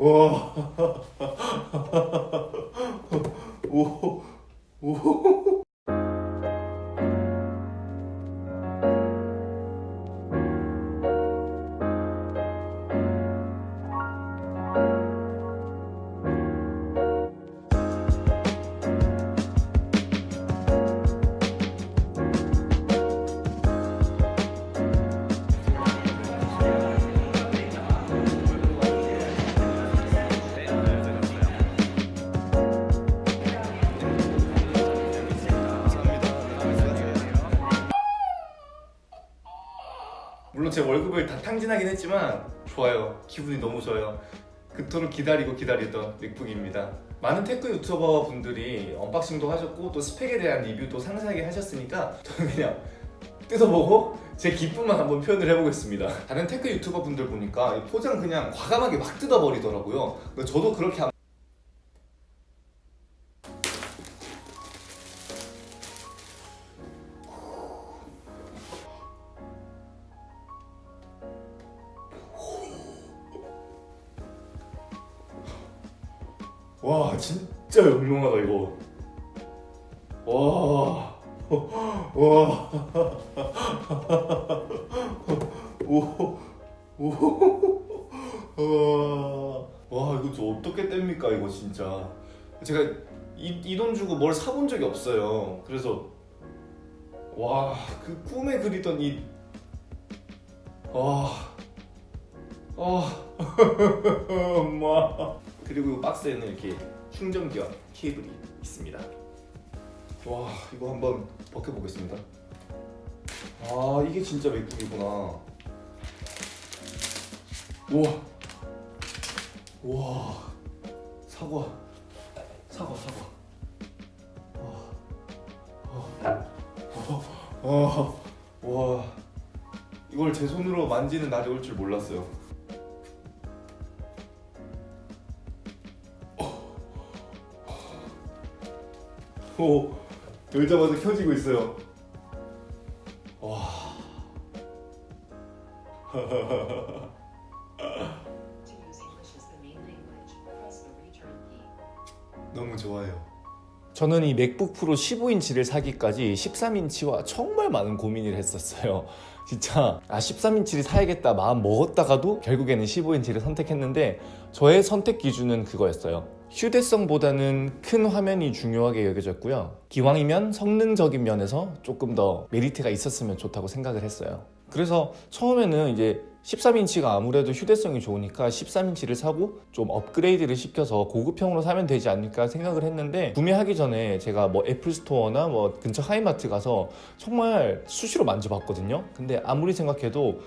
와. 오. 오. 물론 제 월급을 다 탕진하긴 했지만 좋아요. 기분이 너무 좋아요. 그토록 기다리고 기다리던 맥북입니다. 많은 tech 유튜버 분들이 unboxing도 하셨고 또 스펙에 대한 리뷰도 상세하게 하셨으니까 저는 그냥 뜯어보고 제 기쁨만 한번 표현을 해보겠습니다. 다른 tech 유튜버 분들 보니까 이 포장 그냥 과감하게 막 뜯어버리더라고요. 저도 그렇게 와 진짜 영롱하다 이거 와 와. 오. 오. 와. 와, 이거 저 어떻게 뗍니까, 이거 진짜. 제가 이돈 주고 뭘 사본 적이 없어요. 그래서 와, 그 꿈에 그리던 이 와. 아. 엄마. 그리고 이 박스에는 이렇게 충전기와 케이블이 있습니다. 와 이거 한번 벗겨보겠습니다. 아 이게 진짜 맥북이구나. 우와. 우와. 사과. 사과 사과. 와, 와, 와. 이걸 제 손으로 만지는 날이 올 줄 몰랐어요 오 열자마자 켜지고 있어요. 와. 너무 좋아요. 저는 이 맥북 프로 15인치를 사기까지 13인치와 정말 많은 고민을 했었어요. 진짜 아 13인치를 사야겠다 마음 먹었다가도 결국에는 15인치를 선택했는데 저의 선택 기준은 그거였어요. 휴대성보다는 큰 화면이 중요하게 여겨졌고요. 기왕이면 성능적인 면에서 조금 더 메리트가 있었으면 좋다고 생각을 했어요. 그래서 처음에는 이제 13인치가 아무래도 휴대성이 좋으니까 13인치를 사고 좀 업그레이드를 시켜서 고급형으로 사면 되지 않을까 생각을 했는데 구매하기 전에 제가 뭐 애플 스토어나 뭐 근처 하이마트 가서 정말 수시로 만져봤거든요. 근데 아무리 생각해도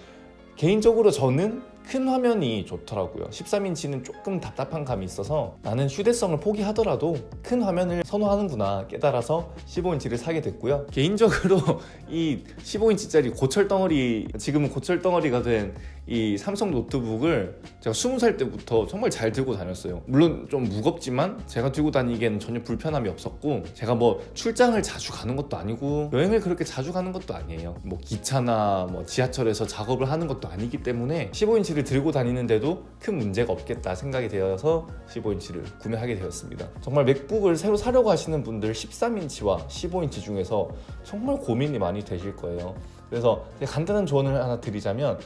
개인적으로 저는 큰 화면이 좋더라고요. 13인치는 조금 답답한 감이 있어서 나는 휴대성을 포기하더라도 큰 화면을 선호하는구나 깨달아서 15인치를 사게 됐고요. 개인적으로 이 15인치짜리 고철 덩어리 지금은 고철 덩어리가 된 이 삼성 노트북을 제가 20살 때부터 정말 잘 들고 다녔어요. 물론 좀 무겁지만 제가 들고 다니기에는 전혀 불편함이 없었고 제가 뭐 출장을 자주 가는 것도 아니고 여행을 그렇게 자주 가는 것도 아니에요. 뭐 기차나 뭐 지하철에서 작업을 하는 것도 아니기 때문에 15인치를 들고 다니는데도 큰 문제가 없겠다 생각이 되어서 15인치를 구매하게 되었습니다. 정말 맥북을 새로 사려고 하시는 분들 13인치와 15인치 중에서 정말 고민이 많이 되실 거예요. 그래서 간단한 조언을 하나 드리자면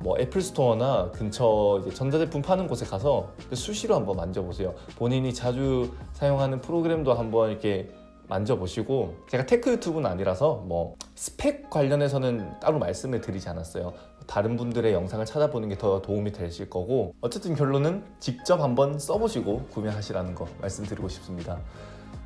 뭐 애플 스토어나 근처 전자제품 파는 곳에 가서 수시로 한번 만져보세요. 본인이 자주 사용하는 프로그램도 한번 이렇게 만져보시고 제가 tech 유튜브는 아니라서 뭐 스펙 관련해서는 따로 말씀을 드리지 않았어요. 다른 분들의 영상을 찾아보는 게 더 도움이 되실 거고 어쨌든 결론은 직접 한번 써보시고 구매하시라는 거 말씀드리고 싶습니다.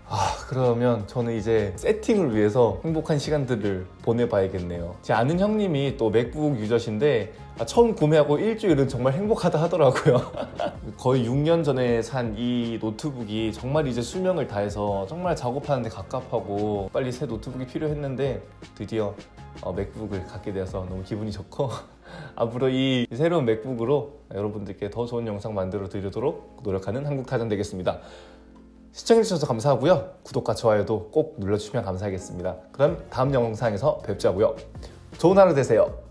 아 그러면 저는 이제 세팅을 위해서 행복한 시간들을 보내봐야겠네요. 제 아는 형님이 또 맥북 user신데 아, 처음 구매하고 일주일은 정말 행복하다 하더라고요. 거의 6년 전에 산 이 노트북이 정말 이제 수명을 다해서 정말 작업하는데 갑갑하고 빨리 새 노트북이 필요했는데 드디어 어, 맥북을 갖게 되어서 너무 기분이 좋고 앞으로 이 새로운 맥북으로 여러분들께 더 좋은 영상 만들어 드리도록 노력하는 한국타전 되겠습니다 시청해주셔서 감사하고요. 구독과 좋아요도 꼭 눌러주시면 감사하겠습니다. 그럼 다음 영상에서 뵙자고요. 좋은 하루 되세요.